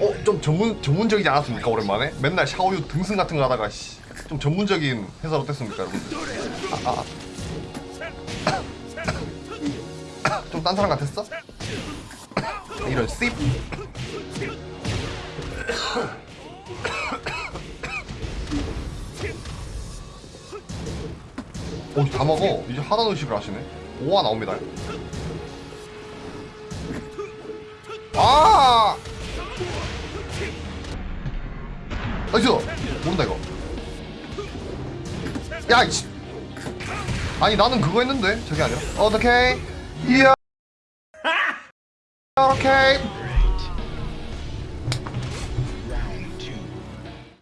어, 좀 전문 전문적이지 않았습니까 오랜만에? 맨날 샤오유 등승 같은 거 하다가 씨, 좀 전문적인 회사로 됐습니까 여러분들? 아, 아. 좀딴 사람 같았어? 이런 씹. 어, 다 먹어. 이제 하단 의식을 하시네. 오화 나옵니다. 아! 나이스! 모른다, 이거. 야, 이씨. 아니, 나는 그거 했는데. 저게 아니라. 어떡해. 이야. 오케이.